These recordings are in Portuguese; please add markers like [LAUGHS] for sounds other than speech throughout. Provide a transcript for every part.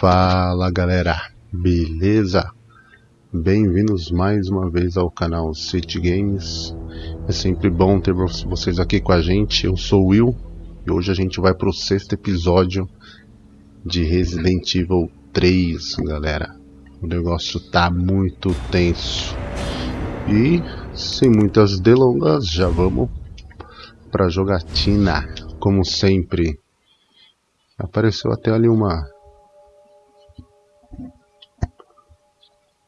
Fala galera, beleza? Bem-vindos mais uma vez ao canal City Games. É sempre bom ter vocês aqui com a gente. Eu sou o Will e hoje a gente vai pro sexto episódio de Resident Evil 3, galera. O negócio tá muito tenso. E sem muitas delongas, já vamos pra jogatina, como sempre. Apareceu até ali uma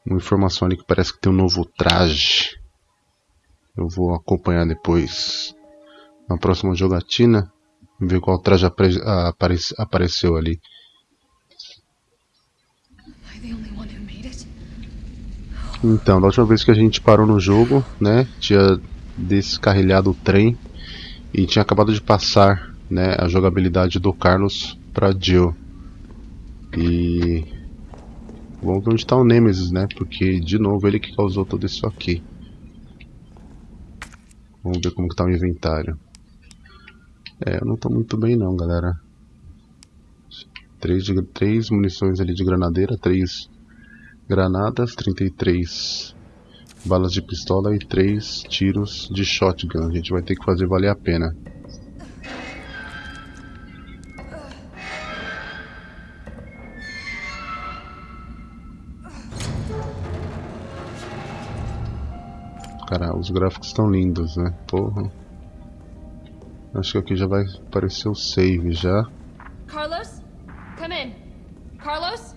uma informação ali que parece que tem um novo traje. Eu vou acompanhar depois na próxima jogatina, ver qual traje apare aparece apareceu ali. Então, da última vez que a gente parou no jogo, né, tinha descarrilhado o trem e tinha acabado de passar, né, a jogabilidade do Carlos para Jill. E vamos ver onde está o Nemesis, né? Porque de novo ele que causou tudo isso aqui. Vamos ver como que tá o inventário. É, eu não estou muito bem não, galera. Três, de, três munições ali de granadeira, três granadas, 33 balas de pistola e três tiros de shotgun. A gente vai ter que fazer valer a pena. Cara, os gráficos estão lindos, né? Porra. Acho que aqui já vai aparecer o save já. Carlos? Come in. Carlos?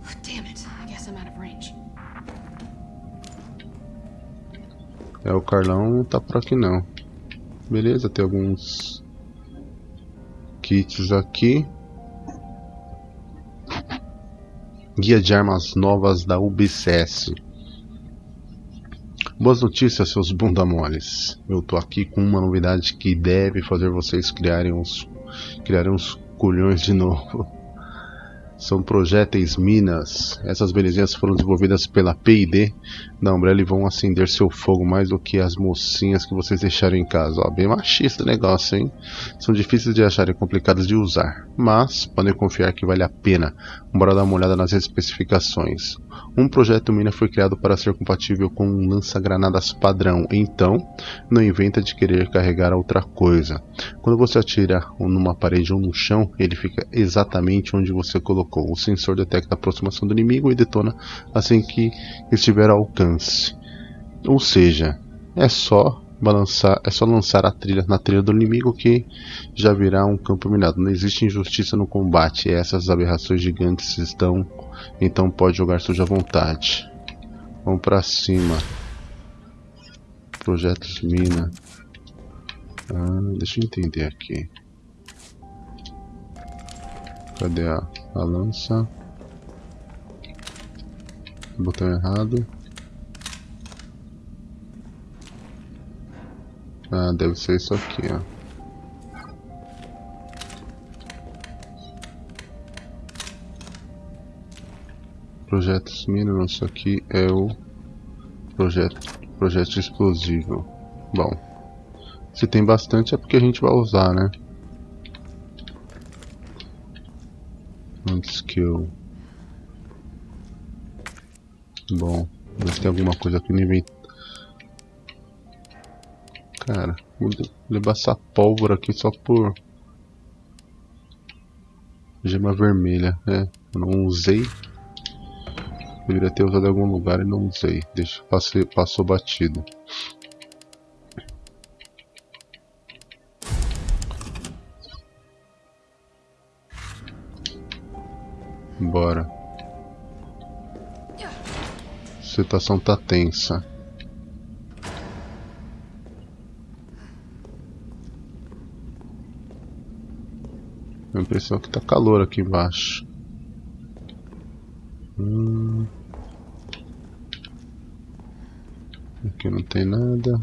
Oh, damn it. I guess I'm out of range. É, o Carlão não tá por aqui não. Beleza, tem alguns kits aqui. Guia de armas novas da UBCS. Boas notícias, seus bunda moles. Eu tô aqui com uma novidade que deve fazer vocês criarem uns, criarem uns culhões de novo. São projéteis minas. Essas belezinhas foram desenvolvidas pela P&D da Umbrella e vão acender seu fogo mais do que as mocinhas que vocês deixaram em casa. Ó, bem machista o negócio, hein? São difíceis de achar e complicados de usar, mas podem confiar que vale a pena. Bora dar uma olhada nas especificações. Um projeto mina foi criado para ser compatível com um lança-granadas padrão, então não inventa de querer carregar outra coisa. Quando você atira numa parede ou no chão, ele fica exatamente onde você colocou. O sensor detecta a aproximação do inimigo e detona assim que estiver ao alcance. Ou seja, é só balançar, é só lançar a trilha na trilha do inimigo que já virá um campo minado. Não existe injustiça no combate. Essas aberrações gigantes estão, então pode jogar suja vontade. Vamos para cima. Projetos mina. Ah, deixa eu entender aqui. Cadê a, a lança? Botão errado. Ah, deve ser isso aqui, ó. Projetos mínimos, isso aqui é o projeto, projeto explosivo. Bom, se tem bastante é porque a gente vai usar, né? Antes que eu... Bom, ver se tem alguma coisa aqui no inventário. Cara, vou levar essa pólvora aqui só por gema vermelha, né? Eu não usei. Deveria ter usado em algum lugar e não usei. Deixa, passei, passou batido. Bora. A situação tá tensa. A impressão que tá calor aqui embaixo. Hum. Aqui não tem nada.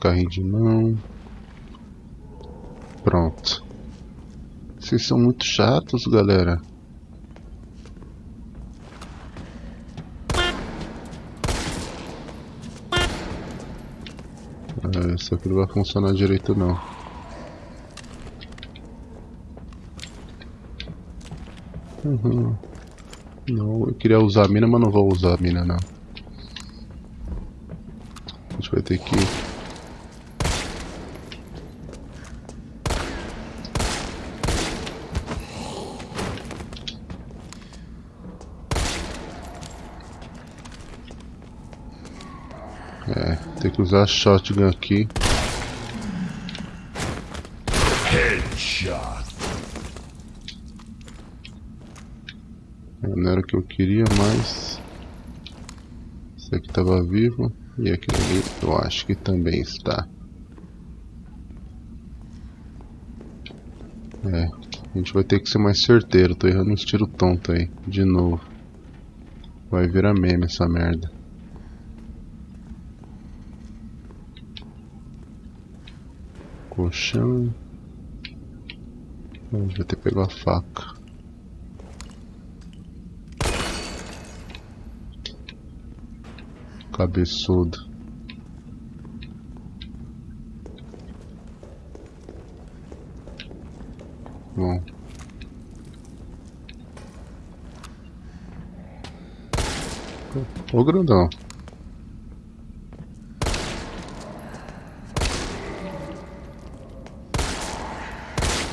Carrinho de mão. Pronto. Vocês são muito chatos, galera. Ah, isso aqui não vai funcionar direito não. Uhum. Não, eu queria usar a mina, mas não vou usar a mina não. Vai ter que... É, tem que usar a shotgun aqui. Headshot. Não era o que eu queria, mas... Esse aqui estava vivo. E aquele ali eu acho que também está. É, a gente vai ter que ser mais certeiro. Tô errando uns tiro tonto aí, de novo. Vai virar meme essa merda. Colchão. Vai ter que pegar a faca. Cabeçudo. Bom. Ô grandão.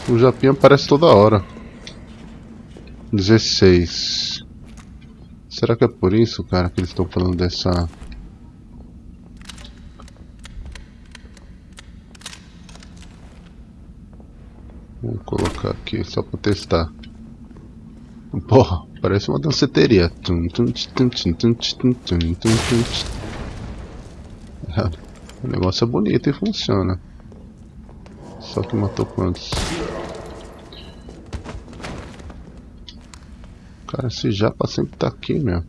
O Japinha aparece toda hora. 16. Será que é por isso, cara, que eles estão falando dessa Vamos colocar aqui só para testar. Porra, parece uma danceteria. O negócio é bonito e funciona. Só que matou quantos? Cara, esse japa sempre tá aqui, meu.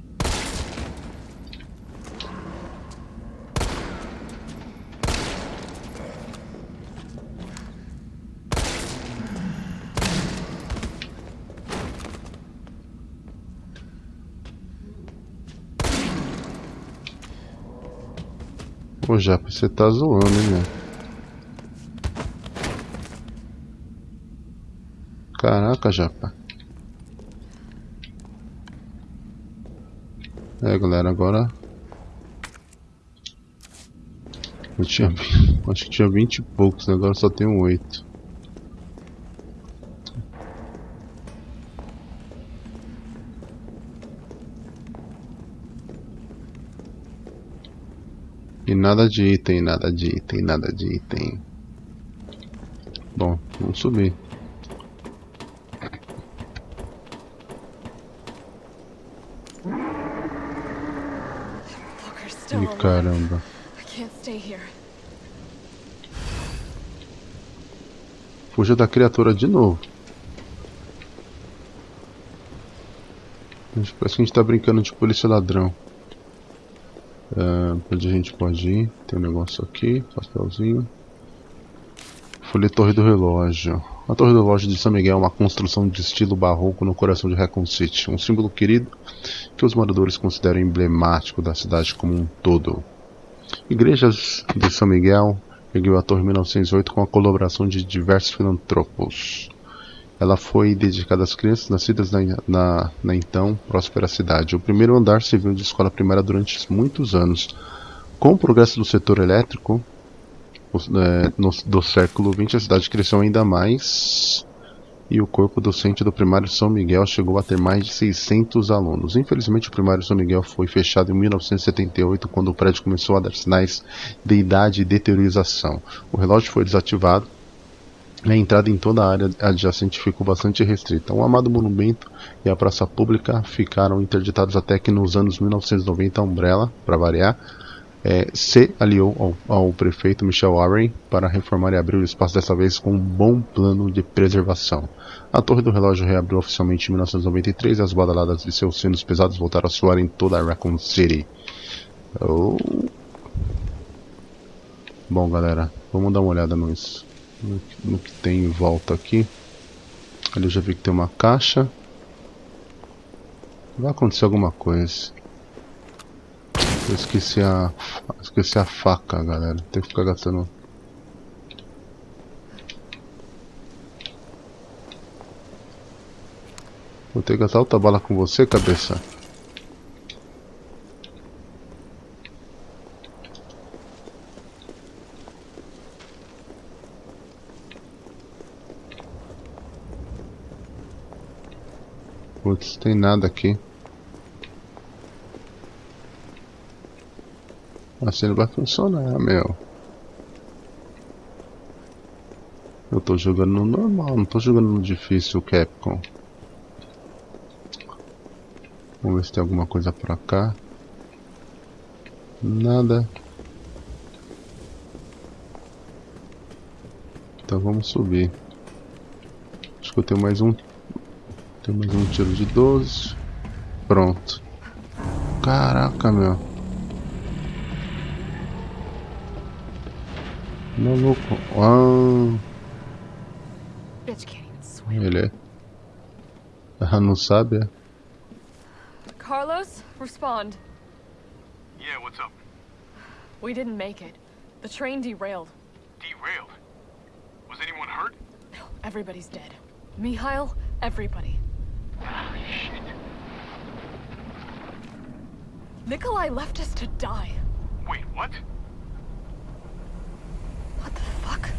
Japa, você tá zoando, hein, meu? Caraca, Japa. É, galera, agora... Eu tinha... [LAUGHS] Acho que tinha 20 e poucos, agora só tenho 8. E nada de item, nada de item, nada de item. Bom, vamos subir. E caramba. Fuja da criatura de novo. Parece que a gente tá brincando de polícia ladrão. Onde a gente pode ir? Tem um negócio aqui, papelzinho. Folha Torre do Relógio. A Torre do Relógio de São Miguel é uma construção de estilo barroco no coração de Recon City, um símbolo querido que os moradores consideram emblemático da cidade como um todo. Igrejas de São Miguel ergueu a torre em 1908 com a colaboração de diversos filantropos. Ela foi dedicada às crianças nascidas na, na, na, então próspera cidade. O primeiro andar serviu de escola primária durante muitos anos. Com o progresso do setor elétrico é, no, do século XX, a cidade cresceu ainda mais e o corpo docente do primário São Miguel chegou a ter mais de 600 alunos. Infelizmente, o primário São Miguel foi fechado em 1978, quando o prédio começou a dar sinais de idade e deteriorização. O relógio foi desativado a entrada em toda a área adjacente ficou bastante restrita. O amado monumento e a praça pública ficaram interditados até que nos anos 1990 a Umbrella, para variar, é, se aliou ao, ao, prefeito Michel Warren para reformar e abrir o espaço dessa vez com um bom plano de preservação. A torre do relógio reabriu oficialmente em 1993 e as badaladas de seus sinos pesados voltaram a soar em toda a Raccoon City. Oh. Bom galera, vamos dar uma olhada nisso no, no que tem em volta aqui. Ali eu já vi que tem uma caixa. Vai acontecer alguma coisa. Eu esqueci a. Esqueci a faca, galera. Tem que ficar gastando. Vou ter que gastar outra bala com você, cabeça. Putz, tem nada aqui. Assim não vai funcionar, meu. Eu tô jogando no normal, não tô jogando no difícil Capcom. Vamos ver se tem alguma coisa pra cá. Nada. Então vamos subir. Acho que eu tenho mais um. Tem mais um tiro de 12. Pronto. Caraca, meu. Maluco. Ah. Ele é. Ah, não sabe, é? Carlos, respond. Yeah, what's up? We didn't make it. The train derailed. Derailed? Was anyone hurt? No, everybody's dead. Mikhail, everybody. Ah, shit. Nikolai left us to die. Wait, what? What the fuck?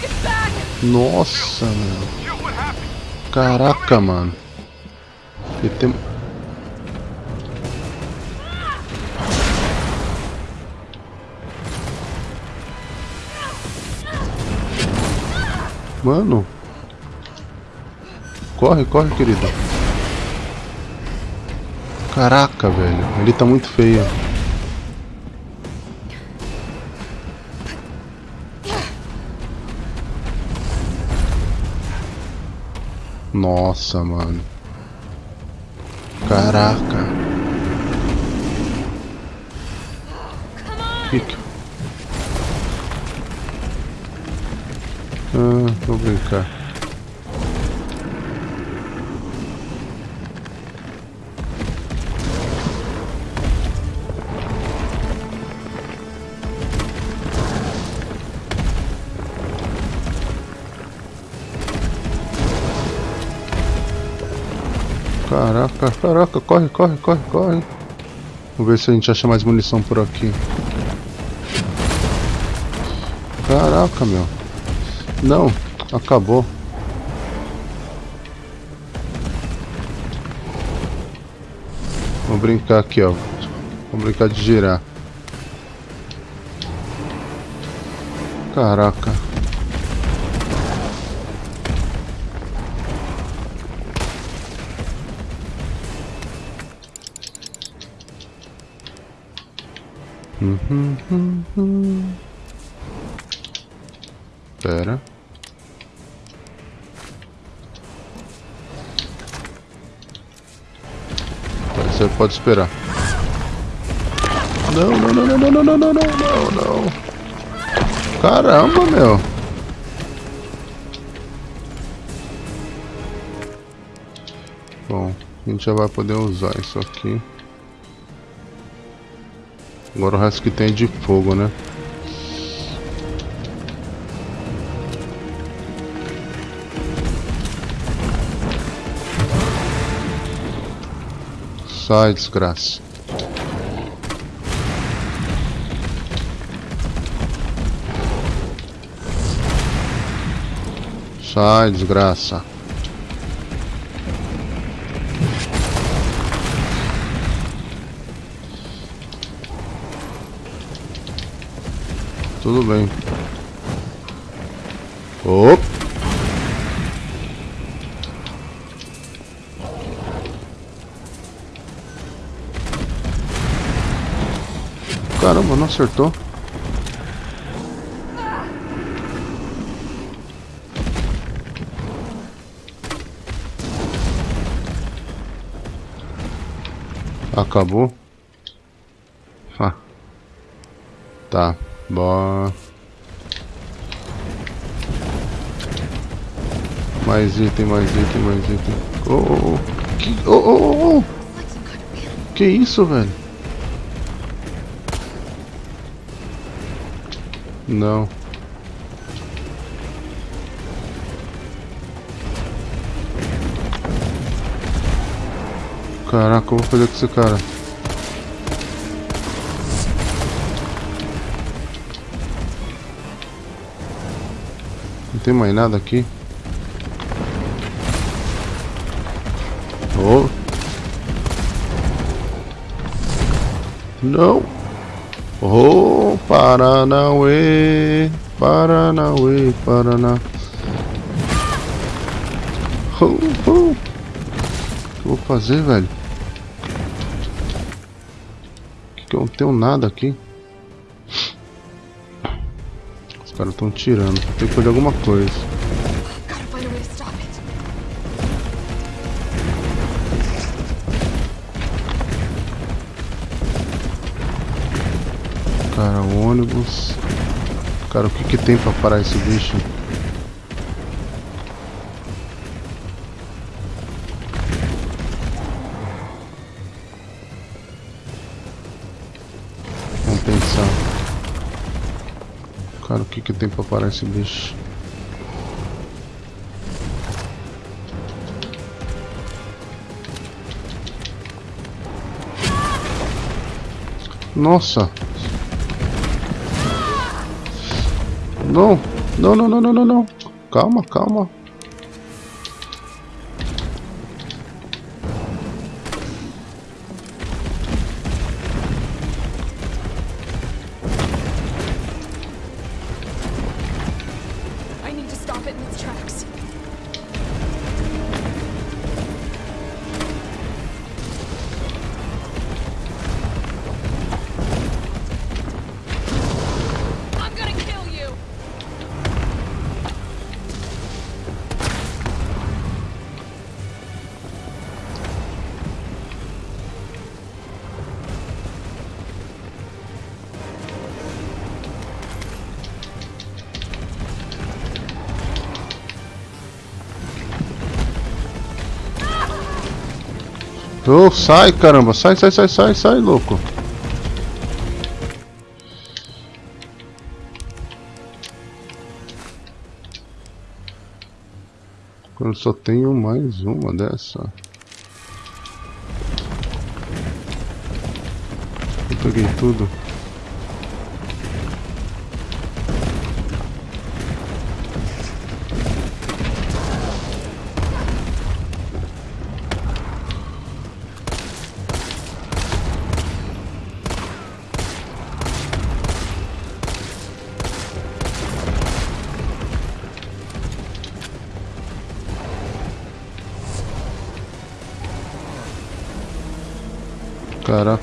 Get back! Nossa, meu. Jill, what happened? Caraca, mano. E tem... Mano. Corre, corre, querido. Caraca, velho. Ele tá muito feio. Nossa, mano. Caraca. Que... Ah, vou brincar. Caraca, caraca, corre, corre, corre, corre. Vamos ver se a gente acha mais munição por aqui. Caraca, meu. Não, acabou. Vamos brincar aqui, ó. Vamos brincar de girar. Caraca. Pera. Você pode esperar. Não, não, não, não, não, não, não, não, não, não. Caramba, meu. Bom, a gente já vai poder usar isso aqui. Agora o resto que tem é de fogo, né? Sai, desgraça. Sai, desgraça. Tudo bem. Op. Caramba, não acertou. Acabou. Ah. Tá. Boa. Mais item, mais item, mais item. Oh, oh, oh. Que, oh, oh, oh. que isso, velho? Não. Caraca, eu vou fazer com esse cara? Tem mais nada aqui. Oh. Não. Oh, Paranauê, Paranauê, Paraná. Oh, oh. O que eu vou fazer, velho? Que, eu não tenho nada aqui? Estão tirando. Tem que fazer alguma coisa. Cara, ônibus. Cara, o que que tem pra parar esse bicho? Que que tem pra parar esse bicho? Nossa! Não, não, não, não, não, não, não. Calma, calma. Ô, sai, caramba. Sai, sai, sai, sai, sai, louco. Eu só tenho mais uma dessa. Eu peguei tudo.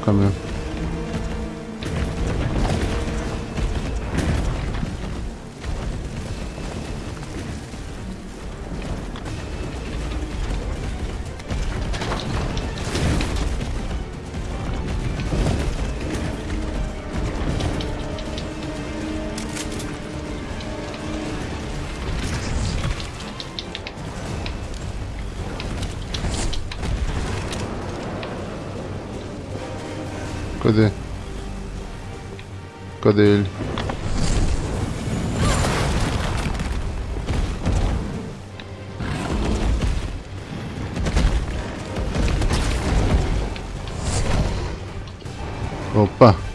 Caraca, Cadê ele? Opa!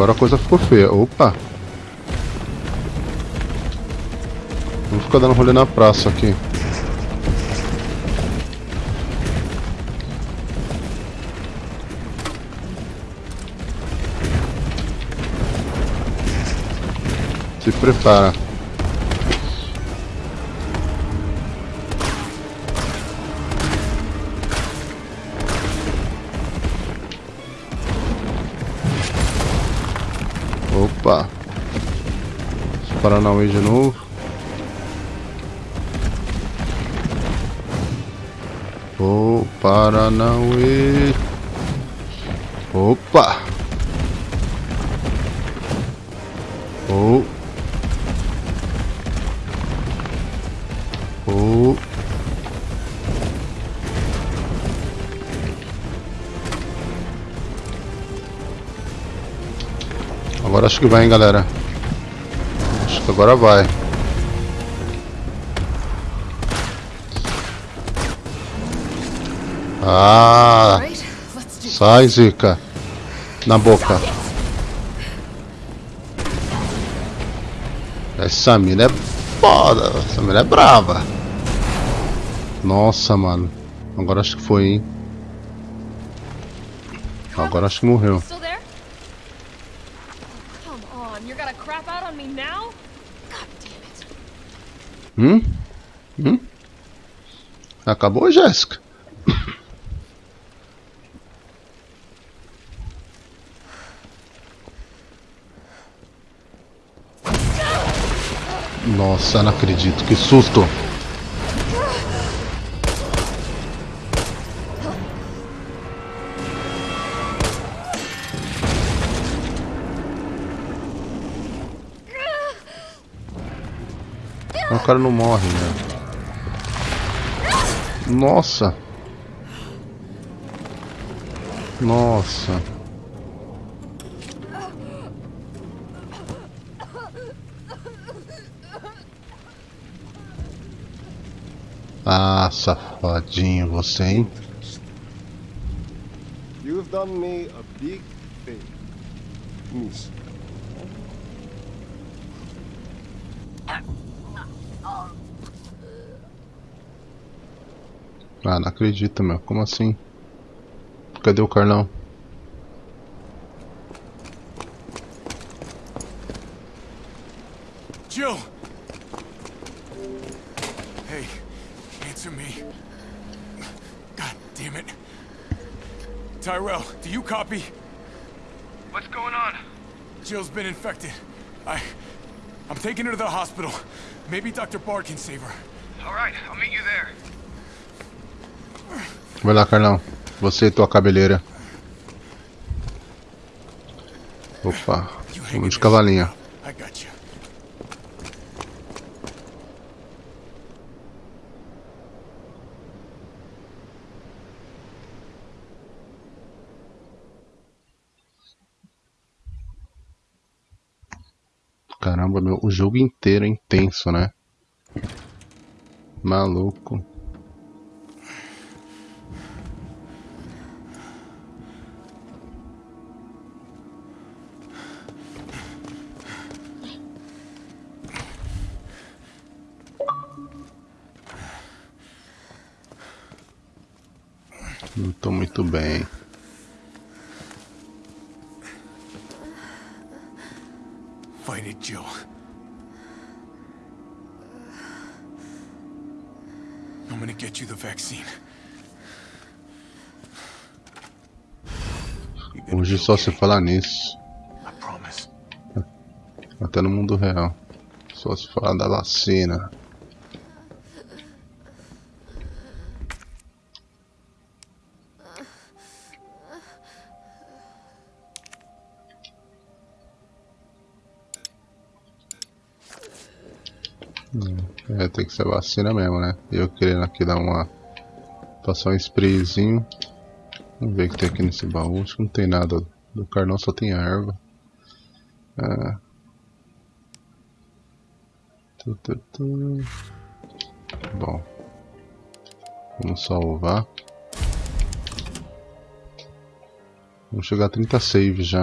Agora a coisa ficou feia. Opa! Vamos ficar dando rolê na praça aqui. Se prepara. Paranauê de novo. O Paranauê. Opa! Oh. Oh. Agora acho que vai, hein, galera. Acho que agora vai. Ah, sai, Zica. Na boca. Essa mina é foda. Essa mina é brava. Nossa, mano. Agora acho que foi, hein. Agora acho que morreu. Still there? Come on, you're gonna crap out on me now? God damn it. Hum? Hum? Acabou, Jéssica? Nossa, não acredito, que susto! Cara não morre, né? Nossa! Nossa! Ah, safadinho você, hein? You've done me a big favor, miss. Ah, não acredito, meu. Como assim? Cadê o Carlão? Jill! Hey, answer me. God damn it. Tyrell, do you copy? What's going on? Jill's been infected. I... I'm taking her to the hospital. Maybe Dr. Bard can save her. Alright, I'll meet you there. Vai lá, Carlão. Você e tua cabeleira. Opa. Vamos de you. Caramba, meu. O jogo inteiro é intenso, né? Maluco. Não tô muito bem. Fight it, Jill. I'm gonna get you the vaccine. Hoje só se falar nisso. Até no mundo real. Só se falar da vacina. Que ser vacina mesmo, né? Eu querendo aqui dar uma. Passar um sprayzinho. Vamos ver o que tem aqui nesse baú. Acho que não tem nada. Do carnão só tem erva. Ah. Tu, tu, tu. Bom. Vamos salvar. Vamos chegar a 30 saves já.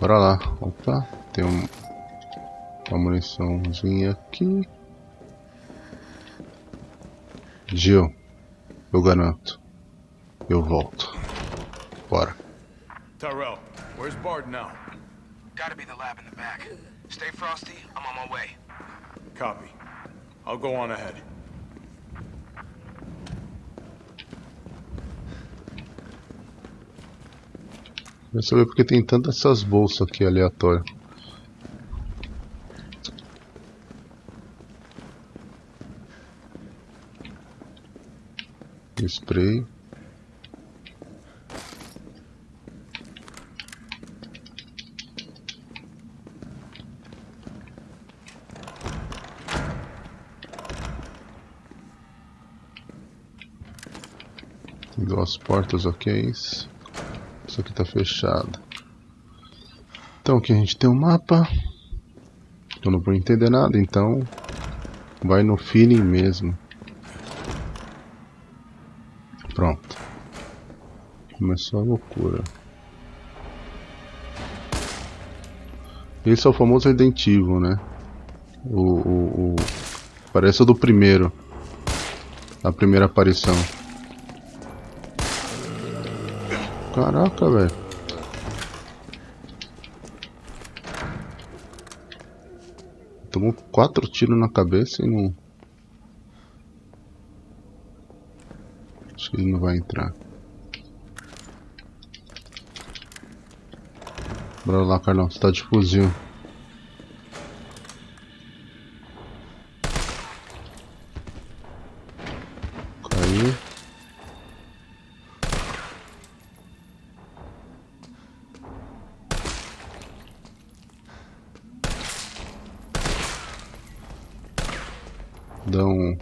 Bora lá. Opa, tem um, uma muniçãozinha aqui. Jill, eu garanto. Eu volto. Bora. Tyrell, where's Bard now? Gotta be the lab in the back. Stay frosty, I'm on my way. Copy. I'll go on ahead. Quero saber porque tem tantas essas bolsas aqui aleatórias. Spray. Duas portas ok. Isso aqui está fechado. Então aqui a gente tem um mapa. Eu não vou entender nada, então vai no feeling mesmo. Pronto. Começou a loucura. Esse é o famoso Resident Evil, né? O, o, o... Parece o do primeiro. A primeira aparição. Caraca, velho. Tomou quatro tiros na cabeça e não... Acho que ele não vai entrar. Bora lá, Carlão. Você tá de fuzil. Caiu. Dá um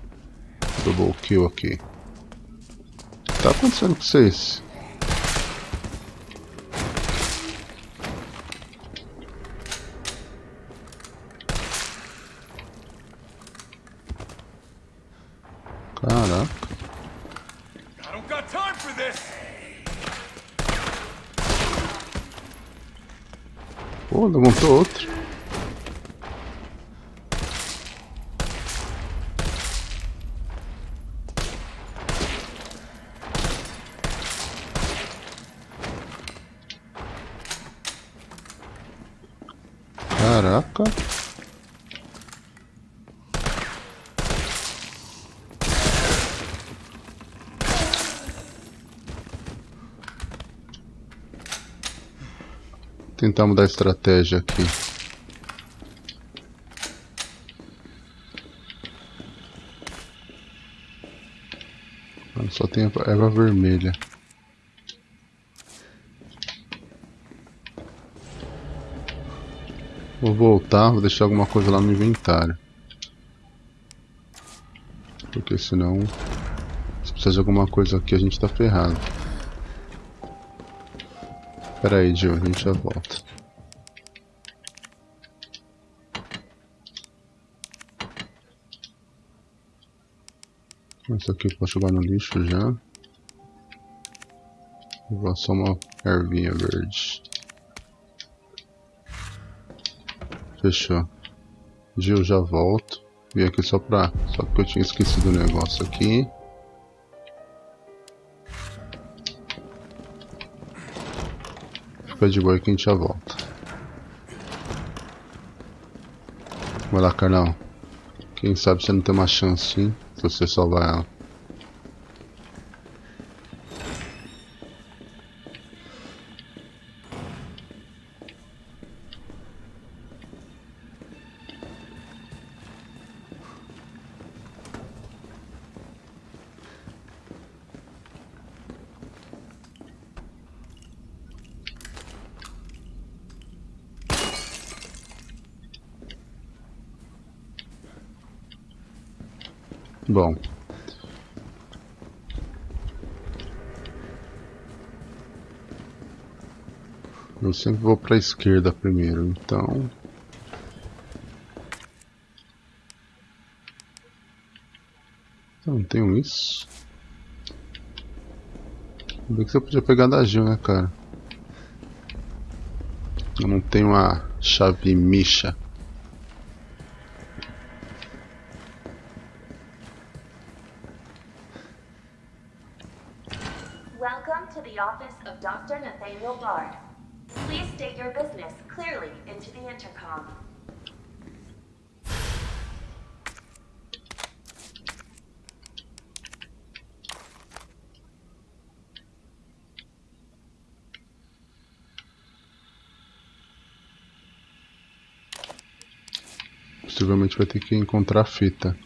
double kill aqui. O que tá acontecendo com vocês? Caraca. I don't got time for this! Pô, levantou outro. Caraca. Tentar mudar a estratégia aqui. Só tem a erva vermelha. Vou voltar, vou deixar alguma coisa lá no inventário. Porque senão, se precisar de alguma coisa aqui, a gente tá ferrado. Pera aí, Gil, a gente já volta. Isso aqui pode jogar no lixo já. Vou levar só uma ervinha verde. Fechou. Gil, já volto. Vim aqui só pra. Só porque eu tinha esquecido o negócio aqui. Fica de boa que a gente já volta. Vai lá, Carlão. Quem sabe você não tem uma chance, hein? Se você salvar ela. Eu sempre vou para a esquerda primeiro, então. Não tenho isso. Bem que você podia pegar da Gil, né, cara? Eu não tenho a chave Misha. Welcome to the office of Dr. Nathaniel Bard. Possivelmente vai ter que encontrar a fita.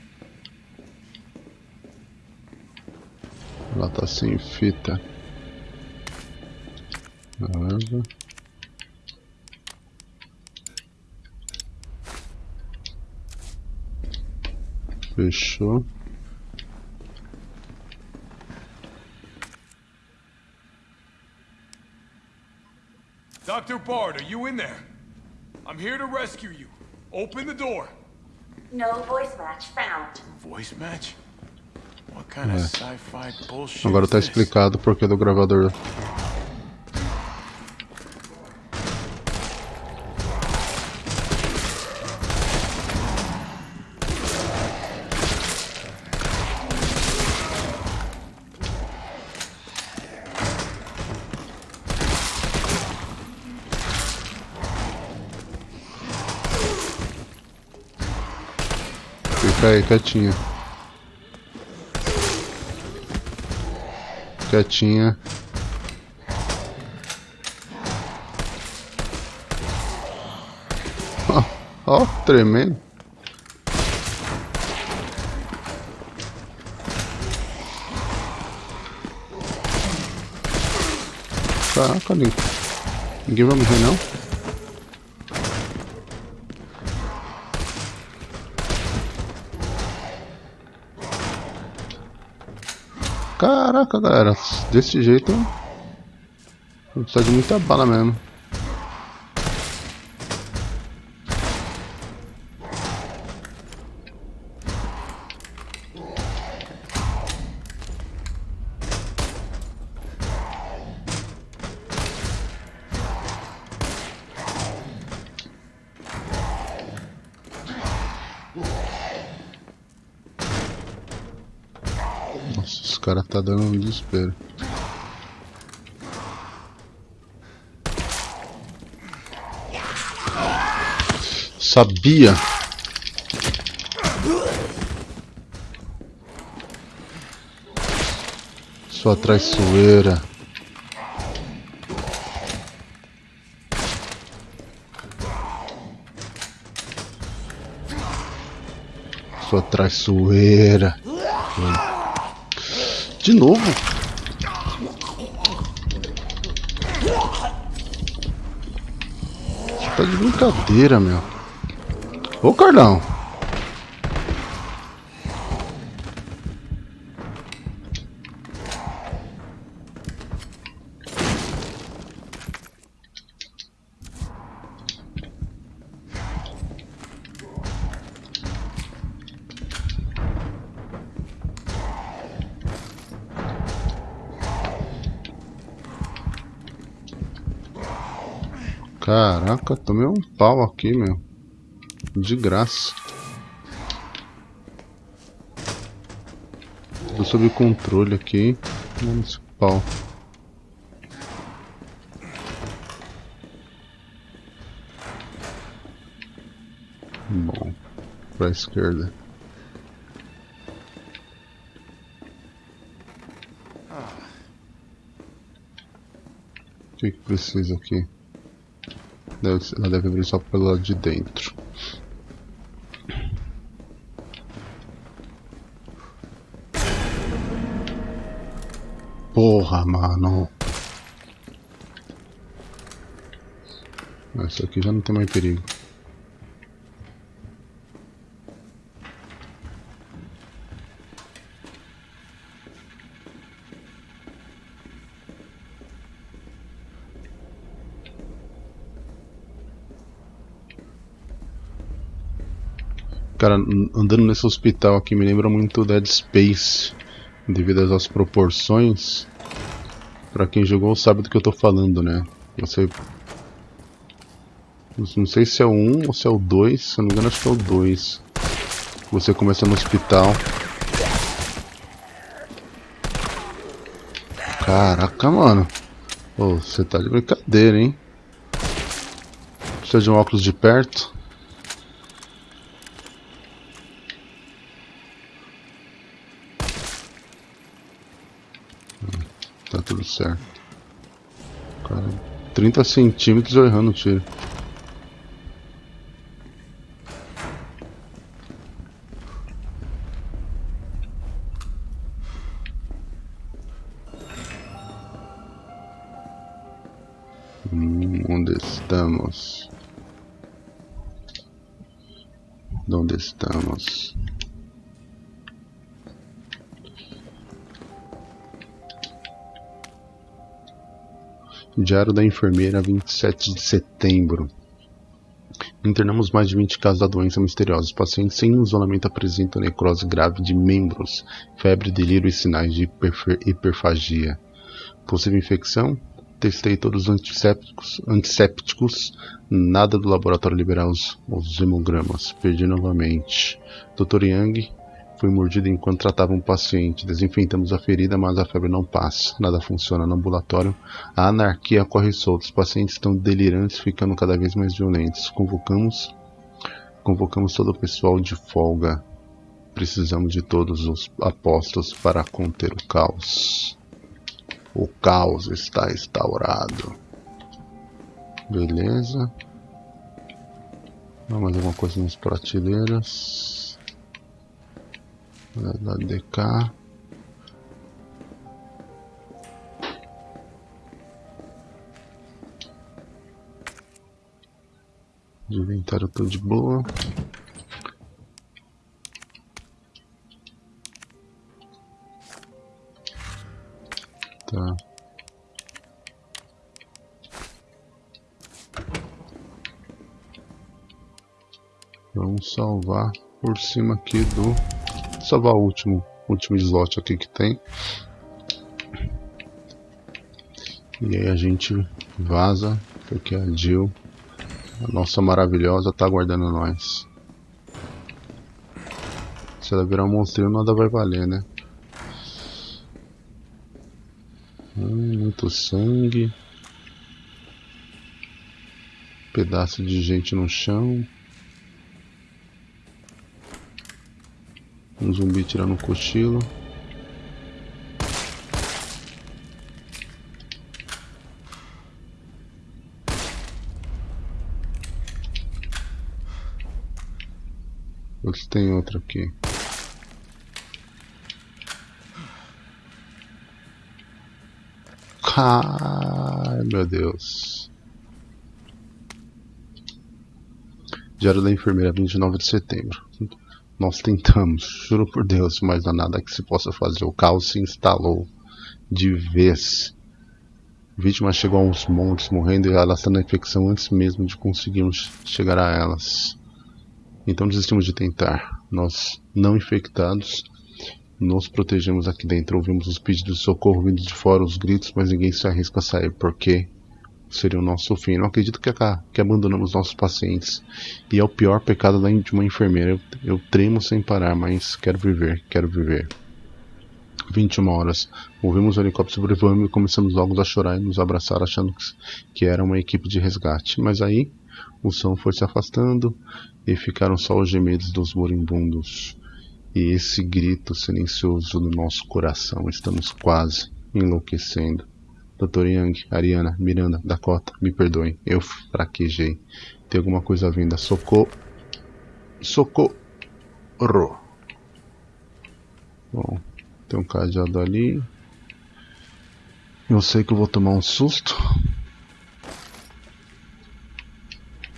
Ela tá sem fita. Beleza. Fechou. Dr. Bard, are you in there? I'm here to rescue you. Open the door. É. sci-fi bullshit Agora tá explicado o porquê do gravador. Fica aí, quietinha. Quietinha. Ó, ó, tremendo. Caraca, ninguém vai morrer não? Caraca, galera, desse jeito precisa de muita bala mesmo. Caras tá dando um desespero. Sabia! Sua traiçoeira. Sua traiçoeira. De novo? Tá de brincadeira, meu. Ô, Carlão. Caraca, tomei um pau aqui, meu. De graça. Tô sob controle aqui. Pau. Bom, pra esquerda. O que, que precisa aqui? Deve, ela deve abrir só pelo lado de dentro. Porra, mano. Essa aqui já não tem mais perigo. Cara, an- andando nesse hospital aqui me lembra muito Dead Space, devido às proporções. Pra quem jogou sabe do que eu tô falando, né? Você. Não sei se é o 1 ou se é o 2, se eu não me engano acho que é o 2. Você começa no hospital. Caraca, mano. Ô, você tá de brincadeira, hein? Precisa de um óculos de perto. Tá tudo certo. Cara, 30 centímetros eu errando o tiro. Diário da enfermeira, 27 de setembro. Internamos mais de 20 casos da doença misteriosa. Os pacientes sem isolamento apresentam necrose grave de membros, febre, delírio e sinais de hiperfagia. Possível infecção? Testei todos os antissépticos, antissépticos nada do laboratório liberar os, os hemogramas. Perdi novamente. Dr. Yang foi mordido enquanto tratava um paciente. Desinfetamos a ferida, mas a febre não passa. Nada funciona no ambulatório. A anarquia corre solta. Os pacientes estão delirantes, ficando cada vez mais violentos. Convocamos, convocamos todo o pessoal de folga. Precisamos de todos os apostos para conter o caos. O caos está instaurado. Beleza. mais alguma coisa nas prateleiras da DK de inventário tô de boa. Tá. Vamos salvar por cima aqui do salvar o último, último slot aqui que tem. E aí a gente vaza, porque a Jill, a nossa maravilhosa, tá aguardando nós. Se ela virar um monstrinho, nada vai valer, né? Hum, muito sangue. Pedaço de gente no chão. Um zumbi tirando um cochilo. tem outro aqui. Ai meu Deus. Diário da Enfermeira, 29 de setembro. Nós tentamos, juro por Deus, mas não há nada que se possa fazer. O caos se instalou de vez. Vítima chegou aos montes morrendo e alastrando a infecção antes mesmo de conseguirmos chegar a elas. Então desistimos de tentar. Nós, não infectados, nos protegemos aqui dentro. Ouvimos os pedidos de socorro vindo de fora, os gritos, mas ninguém se arrisca a sair. porque seria o nosso fim. Não acredito que, que abandonamos nossos pacientes. E é o pior pecado de uma enfermeira. Eu, eu tremo sem parar, mas quero viver, quero viver. 21 horas. Ouvimos o helicóptero sobrevoando e começamos logo a chorar e nos abraçar, achando que era uma equipe de resgate. Mas aí o som foi se afastando e ficaram só os gemidos dos moribundos. E esse grito silencioso do nosso coração. Estamos quase enlouquecendo. Dr. Young, Ariana, Miranda, Dakota, me perdoem, eu fraquejei. Tem alguma coisa vinda. Socorro. Socorro. Bom, tem um cajado ali. Eu sei que eu vou tomar um susto.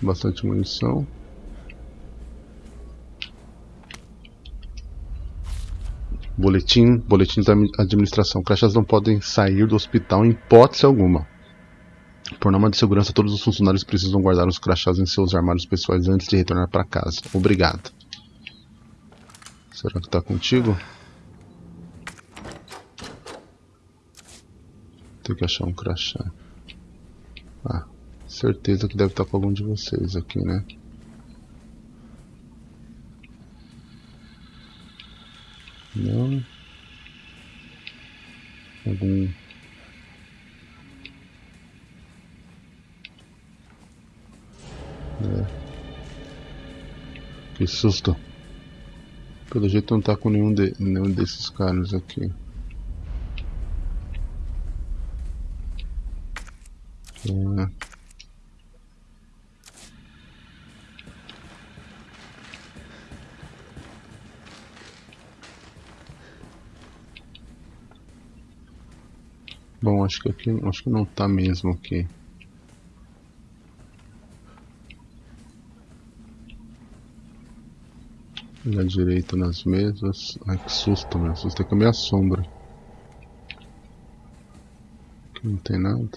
Bastante munição. Boletim, boletim da administração. Crachás não podem sair do hospital em hipótese alguma. Por norma de segurança, todos os funcionários precisam guardar os crachás em seus armários pessoais antes de retornar para casa. Obrigado. Será que está contigo? Tem que achar um crachá. Ah, certeza que deve estar tá com algum de vocês aqui, né? Não. Algum. É. Que susto. Pelo jeito não tá com nenhum, de, nenhum desses caras aqui. É. Bom, acho que aqui, acho que não tá mesmo aqui. Olhar direito nas mesas. Ai que susto, meu. Susto é que é minha sombra. Aqui não tem nada.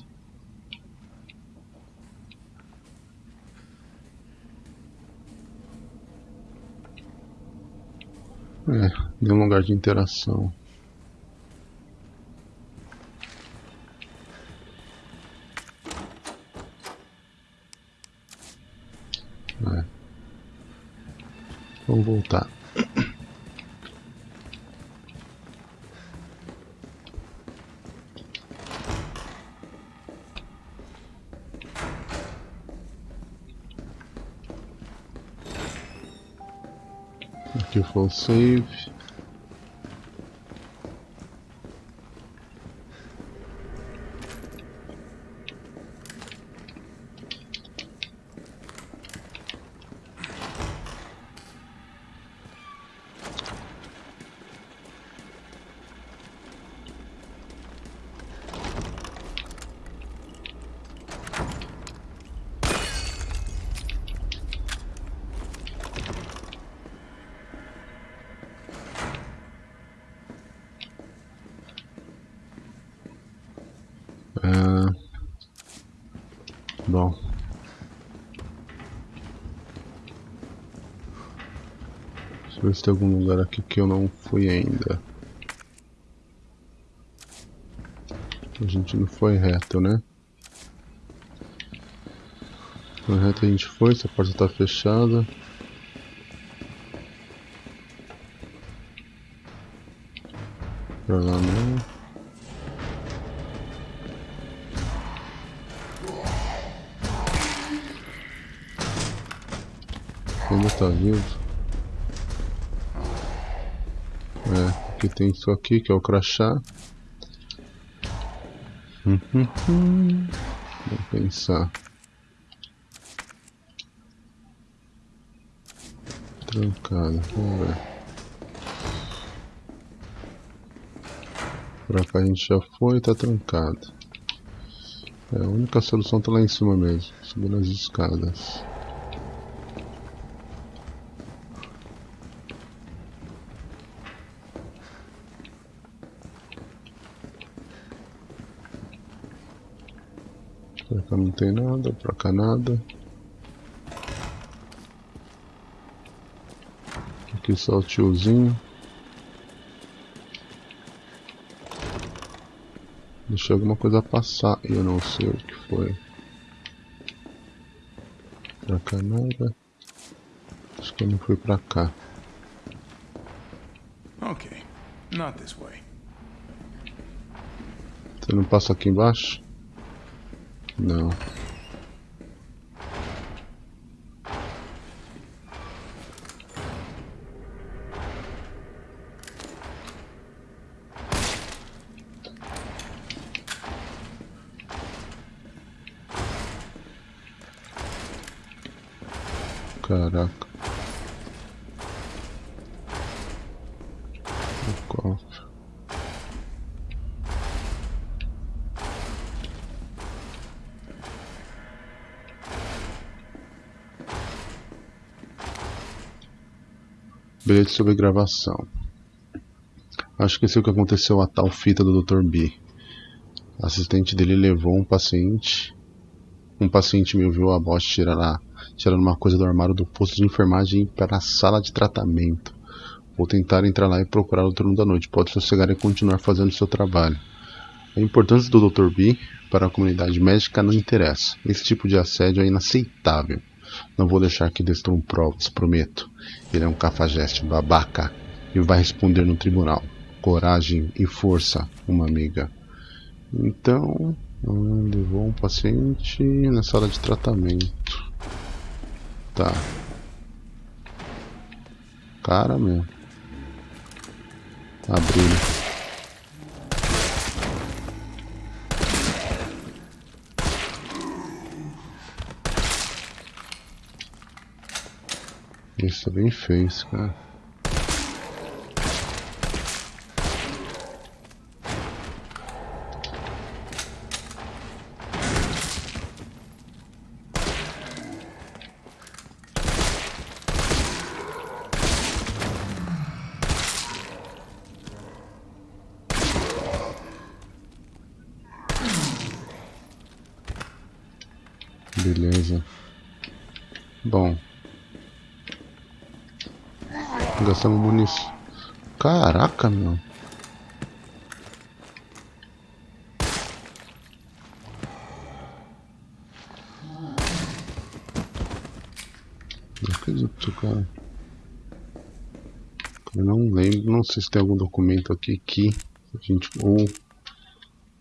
É, deu um lugar de interação. Vamos voltar. Aqui foi o save. Ah, bom. Deixa eu ver se tem algum lugar aqui que eu não fui ainda. A gente não foi reto, né? Foi reto a gente foi, essa porta está fechada. Pra lá não. Vivo. É, aqui tem isso aqui que é o crachá. Hum, hum, hum. Vamos pensar. Trancado, vamos ver. Pra cá a gente já foi tá trancado. É, a única solução tá lá em cima mesmo, subindo as escadas. Pra cá não tem nada, pra cá nada. Aqui só o tiozinho. Deixei alguma coisa passar e eu não sei o que foi. Pra cá nada. Acho que eu não fui pra cá. Okay, not this way. Você não passa aqui embaixo? Não. Sobre gravação. Acho que sei o que aconteceu a tal fita do Dr. B. A assistente dele levou um paciente. Um paciente me ouviu a bosta tirar tirando uma coisa do armário do posto de enfermagem para a sala de tratamento. Vou tentar entrar lá e procurar o turno da noite. Pode sossegar e continuar fazendo seu trabalho. A importância do Dr. B para a comunidade médica não interessa. Esse tipo de assédio é inaceitável. Não vou deixar que destruam provas, prometo. Ele é um cafajeste babaca e vai responder no tribunal. Coragem e força, uma amiga. Então, levou um paciente na sala de tratamento. Tá. Cara, meu. Abriu. Isso bem fez, cara. Beleza. Bom, Gastamos munição. Caraca, meu. Acredito, cara. Eu não lembro, não sei se tem algum documento aqui que a gente ou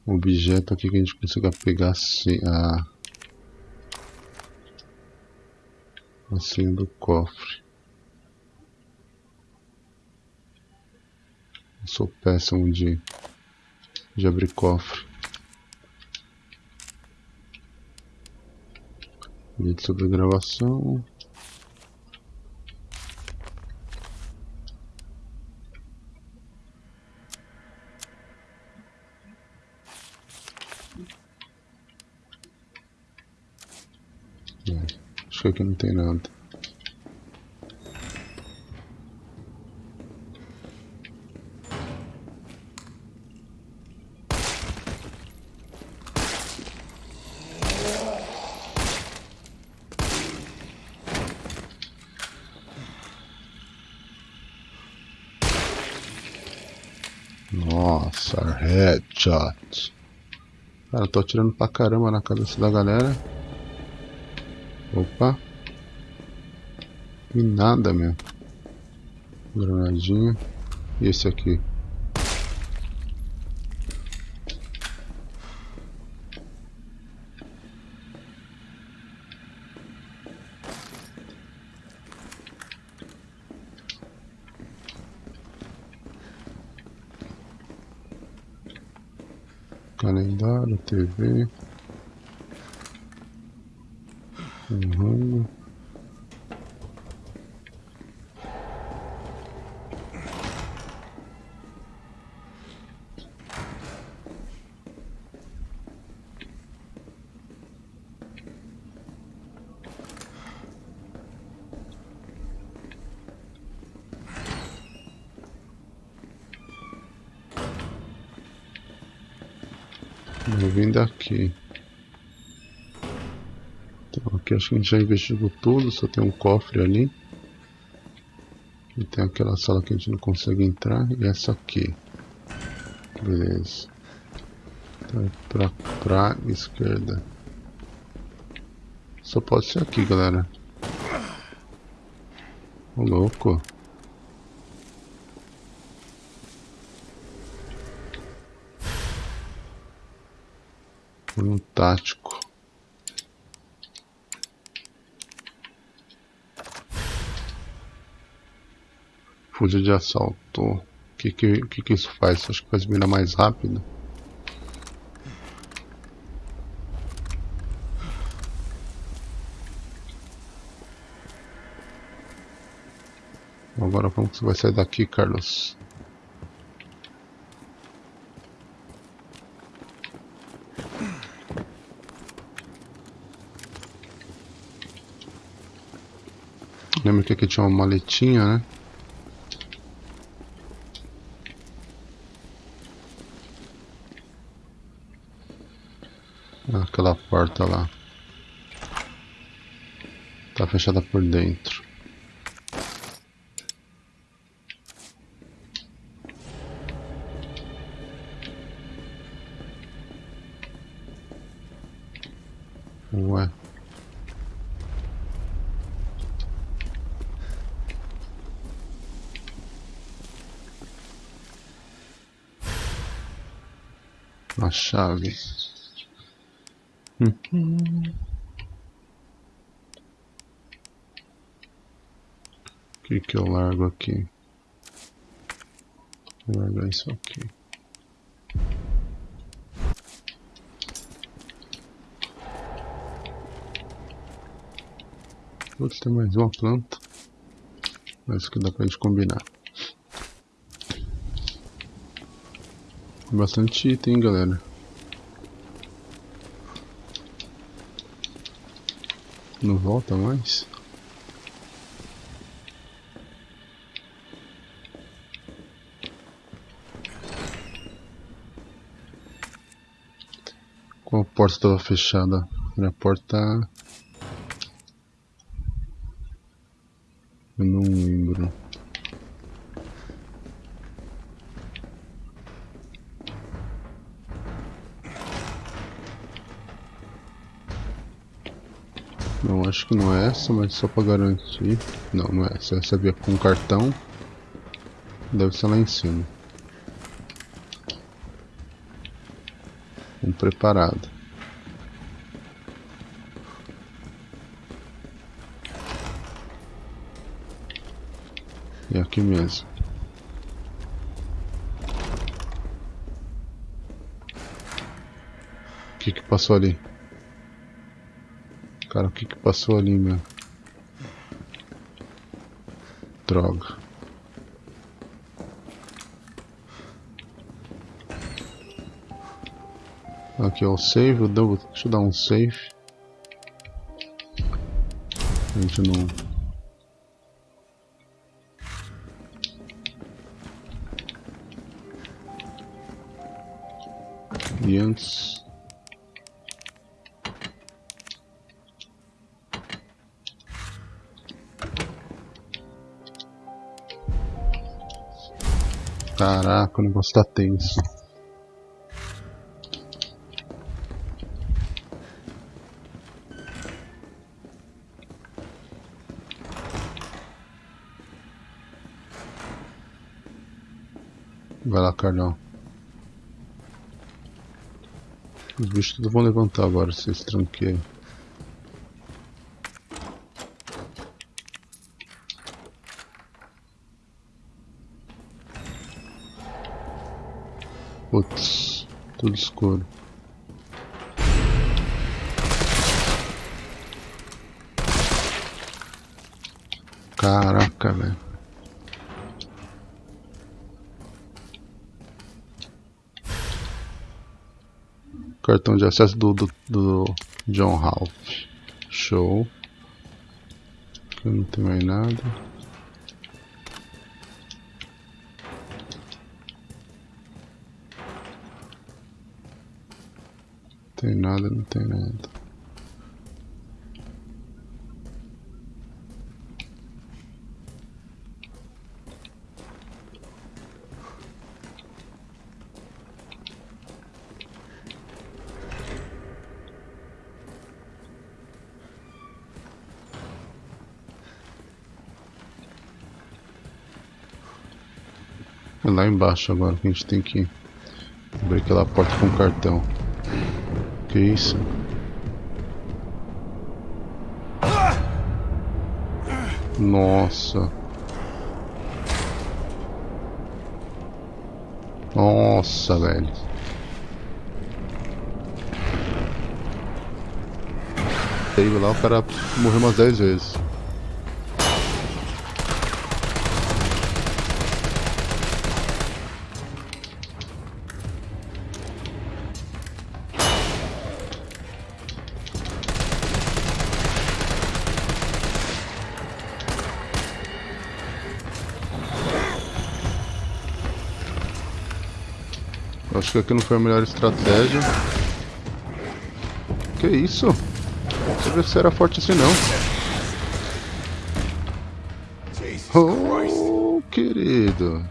objeto aqui que a gente consiga pegar a a senha do cofre. Sou péssimo de, de abrir cofre. Vídeo sobre gravação. Acho que aqui não tem nada. Nossa, headshot. Cara, eu tô atirando pra caramba na cabeça da galera. Opa. E nada, meu. Granadinha. E esse aqui? Calendário, TV. Uhum. Então, aqui acho que a gente já investigou tudo, só tem um cofre ali. E tem aquela sala que a gente não consegue entrar, e essa aqui. Beleza. Então, pra, pra esquerda. Só pode ser aqui, galera. Ô, louco. Um tático. Fuja de assalto. O que que, que que isso faz? Acho que faz mira mais rápido. Agora como que você vai sair daqui, Carlos? Lembra que aqui tinha uma maletinha, né? Aquela porta lá. Tá fechada por dentro. Ué. Chave. O que que eu largo aqui? Vou largar isso aqui. Putz, tem mais uma planta. Mas que dá pra gente combinar. Bastante item, galera. Não volta mais? Qual porta estava fechada? Era a porta... Eu não acho que não é essa, mas só pra garantir. Não, não é essa. Essa via com cartão. Deve ser lá em cima. Um preparado. E aqui mesmo. O que que passou ali? Cara, o que que passou ali, meu? Droga. Aqui é o save, eu dou, deixa eu dar um save. A gente não... E antes... Caraca, o negócio tá tenso. Vai lá, Carlão. Os bichos tudo vão levantar agora, vocês tranqueiam. Putz, tudo escuro. Caraca, velho. Cartão de acesso do, do, do John Ralph. Show. Aqui não tem mais nada. Tem nada, não tem nada. É lá embaixo agora que a gente tem que abrir aquela porta com cartão. Que isso? Nossa. Nossa, velho. Aí lá o cara morreu umas 10 vezes. Acho que aqui não foi a melhor estratégia. Que isso? Não sabia se era forte assim não. Oh, querido.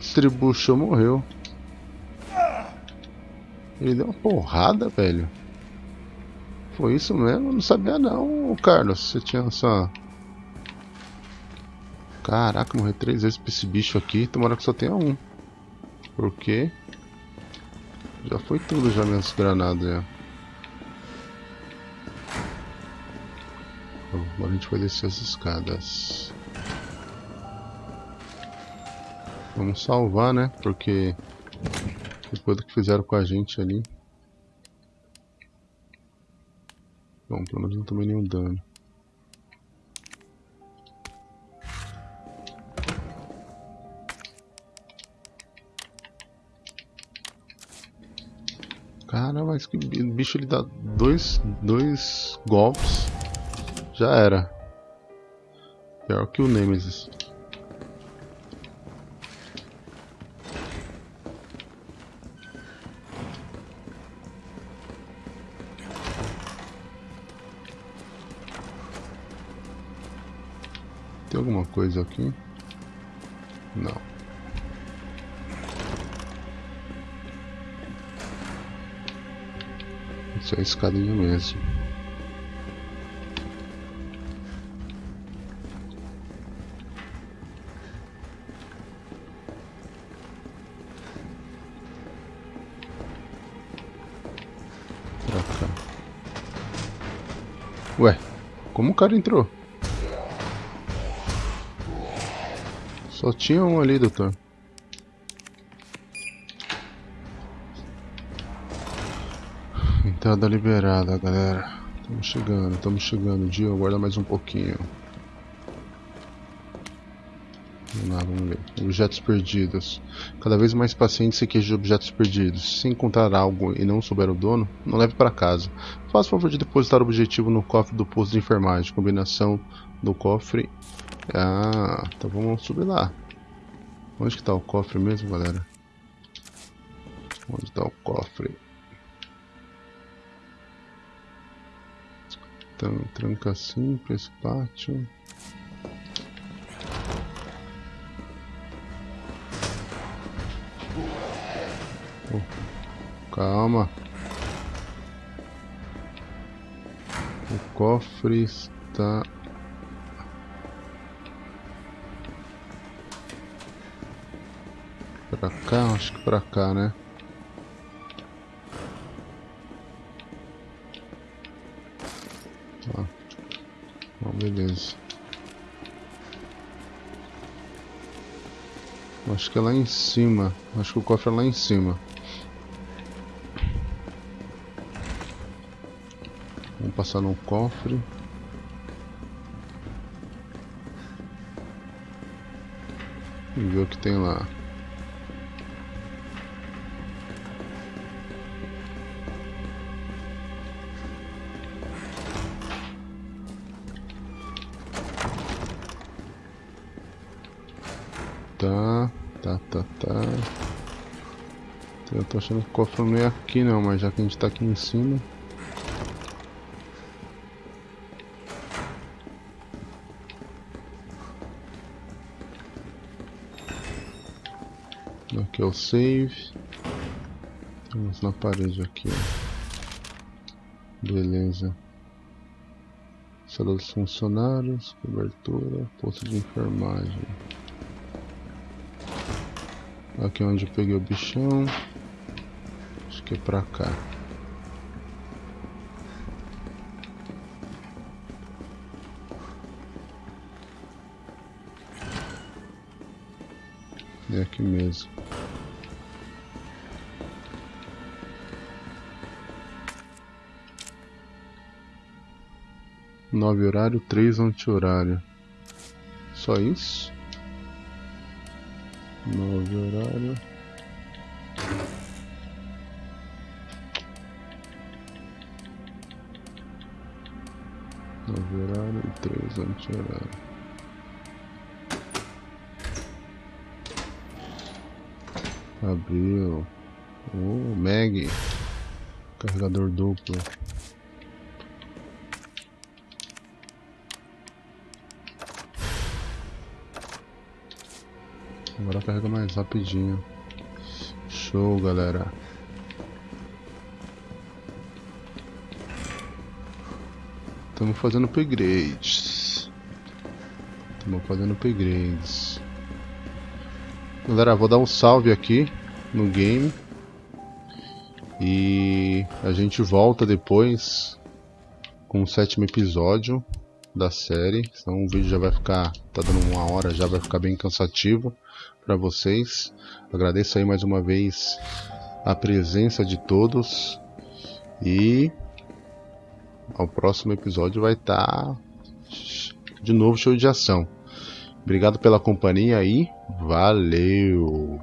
Distribuição morreu. Ele deu uma porrada, velho. Foi isso mesmo? Não sabia não, Carlos. Você tinha essa... Caraca, morrer três vezes pra esse bicho aqui. Tomara que só tenha um. Por quê? Já foi tudo já minhas granadas já. Bom, agora a gente vai descer as escadas. Vamos salvar, né? Porque depois do que fizeram com a gente ali. Bom, pelo menos não tomei nenhum dano. Mas que bi- bicho ele dá dois, dois golpes. Já era. Pior que o Nemesis. Tem alguma coisa aqui? Não. Isso é a escadinha mesmo. Pra cá. Ué, como o cara entrou? Só tinha um ali, doutor. Entrada liberada, galera. Estamos chegando, estamos chegando. Dia, aguarda mais um pouquinho. Vamos lá, vamos ver. Objetos perdidos. Cada vez mais pacientes se queixam de objetos perdidos. Se encontrar algo e não souber o dono, não leve para casa. Faça o favor de depositar o objetivo no cofre do posto de enfermagem. Combinação do cofre. Ah, então vamos subir lá. Onde que tá o cofre mesmo, galera? Onde está o cofre? Então, tranca simples, pátio. Oh, calma. O cofre está Pra cá? Acho que pra cá, né? Beleza. Acho que é lá em cima. Acho que o cofre é lá em cima. Vamos passar no cofre. E ver o que tem lá. Tô achando que o cofre não é aqui não, mas já que a gente tá aqui em cima. Aqui é o save. Vamos na parede aqui, ó. Beleza. Sala dos funcionários, cobertura, posto de enfermagem. Aqui é onde eu peguei o bichão. É pra cá. É aqui mesmo. Nove horário, três anti-horário. Só isso? Nove horário. Nove horário e três anti-horário. Abriu. Oh, Mag. Carregador duplo. Agora carrega mais rapidinho. Show, galera. Estamos fazendo upgrades. Estamos fazendo upgrades. Galera, vou dar um salve aqui no game. E a gente volta depois com o sétimo episódio da série. Então o vídeo já vai ficar, tá dando uma hora, já vai ficar bem cansativo para vocês. Agradeço aí mais uma vez a presença de todos e ao próximo episódio vai estar tá de novo show de ação. Obrigado pela companhia e valeu!